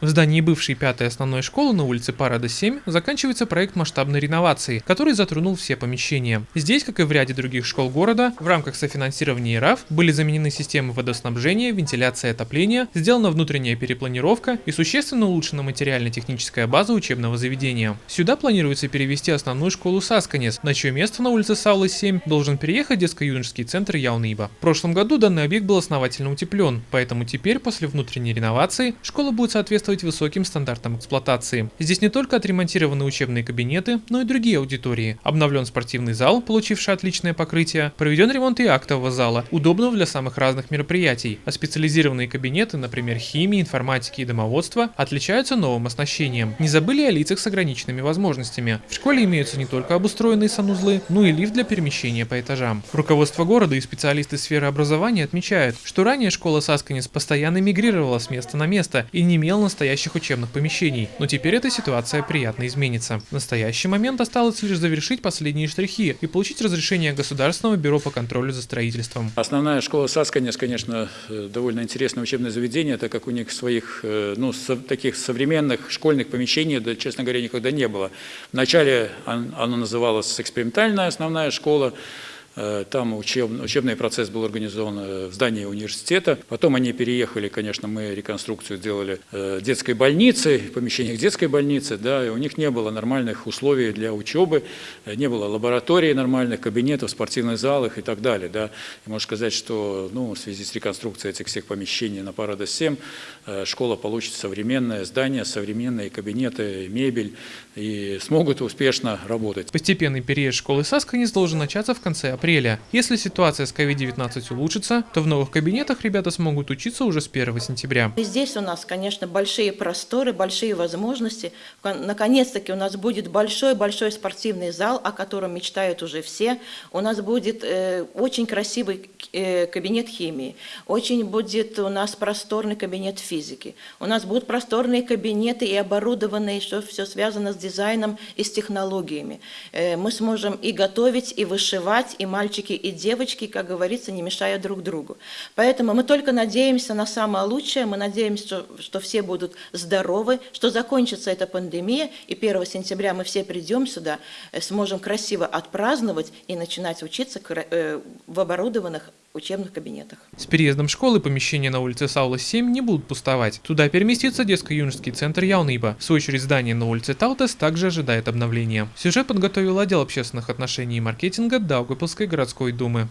В здании бывшей пятой основной школы на улице Парада 7 заканчивается проект масштабной реновации, который затронул все помещения. Здесь, как и в ряде других школ города, в рамках софинансирования ИРАФ были заменены системы водоснабжения, вентиляции и отопления, сделана внутренняя перепланировка и существенно улучшена материально-техническая база учебного заведения. Сюда планируется перевести основную школу Сасканес, на чье место на улице Саулы 7 должен переехать детско-юношеский центр Яуныба. В прошлом году данный объект был основательно утеплен, поэтому теперь после внутренней реновации школа будет соответствовать высоким стандартам эксплуатации. Здесь не только отремонтированы учебные кабинеты, но и другие аудитории. Обновлен спортивный зал, получивший отличное покрытие, проведен ремонт и актового зала, удобного для самых разных мероприятий, а специализированные кабинеты, например, химии, информатики и домоводства, отличаются новым оснащением. Не забыли о лицах с ограниченными возможностями. В школе имеются не только обустроенные санузлы, но и лифт для перемещения по этажам. Руководство города и специалисты сферы образования отмечают, что ранее школа Сасканис постоянно мигрировала с места на место и не имела настоящих учебных помещений, но теперь эта ситуация приятно изменится. В настоящий момент осталось лишь завершить последние штрихи и получить разрешение Государственного бюро по контролю за строительством. Основная школа Сасканис, конечно, э, довольно интересное учебное заведение, так как у них своих, э, ну, таких современных школьных помещений, да, честно говоря, никогда не было. Вначале оно называлось экспериментальная основная школа, там учеб, учебный процесс был организован э, в здании университета. Потом они переехали, конечно, мы реконструкцию сделали э, детской больницы, в помещениях детской больницы, да, и у них не было нормальных условий для учебы, не было лабораторий нормальных, кабинетов, спортивных залах и так далее. Да. И можно сказать, что ну, в связи с реконструкцией этих всех помещений на Парадос-7 школа получит современное здание, современные кабинеты, мебель и смогут успешно работать. Постепенный период школы Сасканис должен начаться в конце апреля. Если ситуация с COVID-19 улучшится, то в новых кабинетах ребята смогут учиться уже с 1 сентября. Здесь у нас, конечно, большие просторы, большие возможности. Наконец-таки у нас будет большой-большой спортивный зал, о котором мечтают уже все. У нас будет э, очень красивый э, кабинет химии, очень будет у нас просторный кабинет физики. У нас будут просторные кабинеты и оборудованные, что все связано с дизайном и с технологиями. Э, мы сможем и готовить, и вышивать, и мальчики и девочки, как говорится, не мешая друг другу. Поэтому мы только надеемся на самое лучшее, мы надеемся, что, что все будут здоровы, что закончится эта пандемия, и 1 сентября мы все придем сюда, э, сможем красиво отпраздновать и начинать учиться э, в оборудованных учебных кабинетах. С переездом школы помещения на улице Саула 7 не будут пустовать. Туда переместится детско-юношеский центр Яуныба. В свою очередь здание на улице Таутес также ожидает обновления. Сюжет подготовил отдел общественных отношений и маркетинга Даугапилской городской думы.